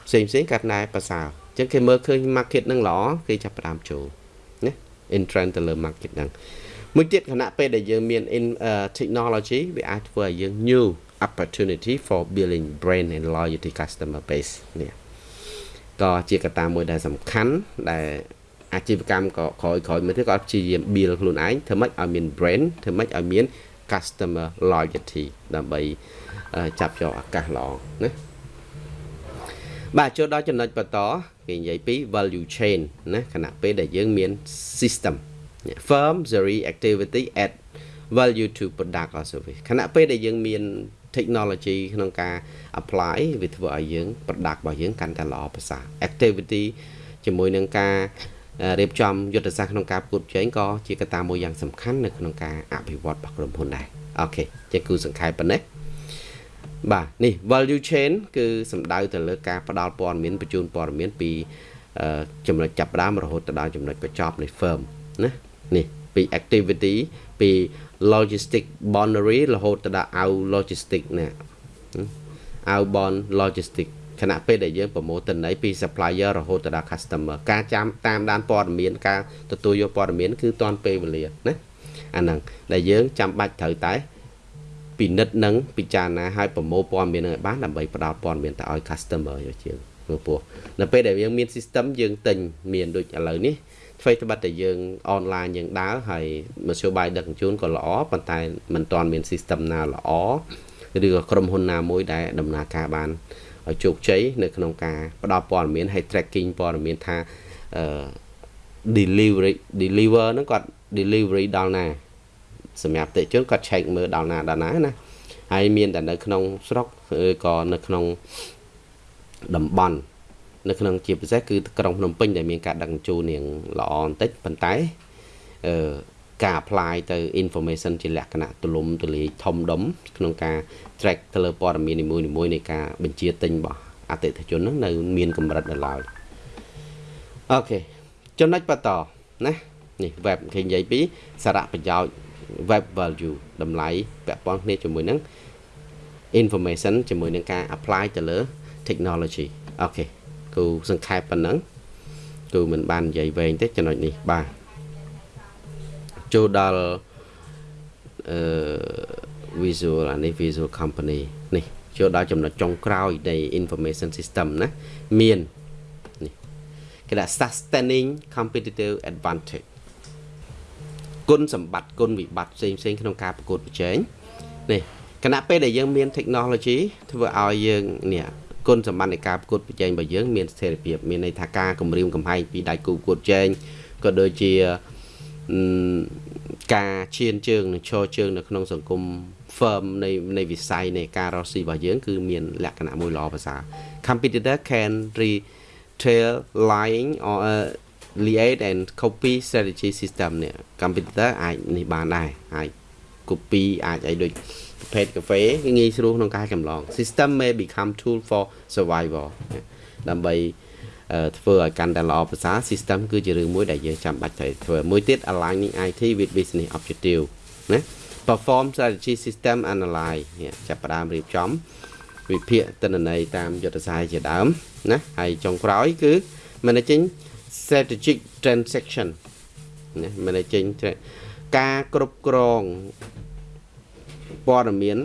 ផ្សេងផ្សេងកាន់តែប្រសើរអញ្ចឹងគេមើលឃើញ market ហ្នឹងល្អគេចាប់ផ្ដើមចូលណា entrant ទៅលើ market ហ្នឹងមួយទៀតខណៈពេលដែលយើងមាន in uh, technology វាអាចធ្វើឲ្យយើង new opportunity for building brand and loyalty customer base នេះ ក៏ជាកត្តាមួយដែលសំខាន់ដែលអាជីវកម្មក៏ក្រោយក្រោយមកទៀតក៏ព្យាយាម build ខ្លួនឯងធ្វើម៉េចឲ្យមាន brand ធ្វើម៉េចឲ្យមាន customer loyalty ដើម្បីចាប់យកឱកាសល្អណាបាទចូលដល់ចំណុចបន្តគេនិយាយពី value chain ណាខណៈពេលដែលយើងមាន system firm theory activity add value to product or service ខណៈពេលដែលយើងមាន technology ក្នុងការ apply វាធ្វើឲ្យយើង product របស់យើងកាន់តែល្អប្រសើរ activity ជាមួយនឹងការរៀបចំយុទ្ធសាស្ត្រក្នុងការប្រកួតប្រជែងក៏ជាកត្តាមួយយ៉ាងសំខាន់នៅក្នុងការអភិវឌ្ឍរបស់ក្រុមហ៊ុនដែរអូខេជាគូសង្ខេបប៉ុណ្ណេះបាទនេះ value chain គឺសំដៅទៅលើការផ្ដល់ព័ត៌មានបញ្ជូនព័ត៌មានពីចំណុចចាប់ផ្ដើមរហូតទៅដល់ចំណុចបញ្ចប់នៃ firm ណានេះ ពី activity ពី logistic boundary រហូតទៅដល់ out logistic ណា outbound logistic ខណៈពេលដែលយើងប្រមូលទិន្នន័យពី supplier រហូតទៅដល់ customer ការចាំតាមដានព័ត៌មានការទទួលយកព័ត៌មានគឺតាន់ពេលវេលាណាអាហ្នឹងដែលយើងចាំបាច់ត្រូវតែពិនិត្យនិងពិចារណាឲ្យប្រមូលព័ត៌មាននឹងឲ្យបានដើម្បីផ្ដល់ព័ត៌មានទៅឲ្យ customer យកជាងព្រោះនៅពេលដែលយើងមាន system យើងទិញមានដូចឥឡូវនេះអ្វីត្បិតតែយើងអនឡាញយើងដើរហើយមធ្យោបាយដឹកជញ្ជូនក៏ល្អប៉ុន្តែมันទាន់មាន system ណាល្អឬក៏ក្រុមហ៊ុនណាមួយដែលដំណើរការបានឲ្យជោគជ័យនៅក្នុងការផ្ដល់ព័ត៌មានឲ្យ tracking ព័ត៌មានថាអឺ delivery deliver ហ្នឹងគាត់ delivery ដល់ណាសម្រាប់តេជនគាត់ check មើលដល់ណាដល់ណាណាហើយមានតែនៅក្នុងស្រុកឬក៏នៅក្នុងតំបន់ នៅក្នុងជាពិសេសគឺក្រុងភ្នំពេញដែលមានការដឹកជញ្ជូននាងល្អបន្តិចប៉ុន្តែអឺការ apply ទៅ information ជាលក្ខណៈទូលំទូលាយធំដុំក្នុងការ track ទៅលើព័ត៌មាននីមួយៗនៃការបញ្ជាទិញរបស់អតិថិជនហ្នឹងនៅមានកម្រិតនៅឡើយអូខេចំណុចបន្តណានេះ web គេនិយាយពីសារៈប្រយោជន៍ web value តម្លៃពាក់ព័ន្ធគ្នាជាមួយនឹង information ជាមួយនឹងការ apply ទៅលើ technology អូខេ គូសង្ខេបប៉ុណ្ណឹងគូមិនបាននិយាយវែងទេចំណុចនេះបាទចូលដល់អឺ visual អានេះ visual company នេះចូលដល់ចំណុចចុងក្រោយនៃ information system ណាមាននេះគេថា sustaining competitive advantage គុណសម្បត្តិគុណវិបត្តិផ្សេងផ្សេងក្នុងការប្រកួតប្រជែងនេះគណៈពេលដែលយើងមាន technology ធ្វើឲ្យយើងនេះ គុណសម្បត្តិនៃការប្រកួតប្រជែងរបស់យើងមានស្ថិរភាពមានន័យថាការគម្រាមកំហែងពីដៃគូប្រកួតប្រជែងក៏ដូចជាការឈានជើងនិងឈរជើងនៅក្នុងសង្គម firm នៃនៃវិស័យនៃការរកស៊ីរបស់យើងគឺមានលក្ខណៈមួយល្អប្រសើរ competitor can retail lying or uh, liaise and copy strategy system នេះ competitor អាចនេះបានដែរអាច copy អាចអីដូចប្រភេទកាហ្វេគឺងាយស្រួលក្នុងការចម្លង system may become tool for survival ដើម្បីធ្វើឲ្យកាន់តែល្អប្រសើរ system គឺជារឿងមួយដែលយើងចាំបាច់ត្រូវធ្វើមួយទៀត aligning IT with business objective ណា perform strategy system analyze ចាប់ផ្ដើមរៀបចំវិភាគទិន្នន័យតាមយុទ្ធសាស្ត្រជាដើមណាហើយចុងក្រោយគឺ managing strategic transaction ណា managing ការគ្រប់គ្រងព័ត៌មាន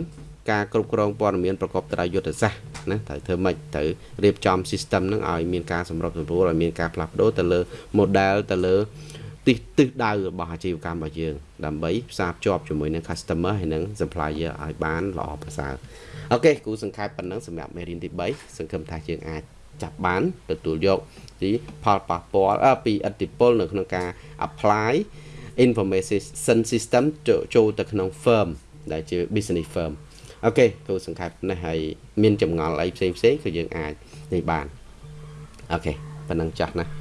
ការគ្រប់គ្រងព័ត៌មានប្រកបដោយយុទ្ធសាស្ត្រណាត្រូវធ្វើម៉េចត្រូវរៀបចំ system ហ្នឹងឲ្យមានការសម្របសម្រួលឲ្យមានការផ្លាស់ប្ដូរទៅលើ model ទៅលើទីទិសទិសដៅរបស់អាជីវកម្មរបស់យើង ដើម្បីផ្សារភ្ជាប់ជាមួយនឹង customer ហើយនឹង supplier ឲ្យបានល្អប្រសើរអូខេ គ្រូសង្ខេបប៉ុណ្ណឹងសម្រាប់មេរៀនទី3សង្ឃឹមថាយើងអាចចាប់បានទទួលយកពីផលប៉ះពាល់ពីឥទ្ធិពលនៅក្នុងការ apply information system ចូលទៅក្នុង firm ដែលជា business firm អូខេ គ្រូសង្ខេបនេះហើយមានចម្ងល់អីផ្សេងផ្សេងក៏យើងអាចនេះបានអូខេប៉ុណ្ណឹងចាស់ណា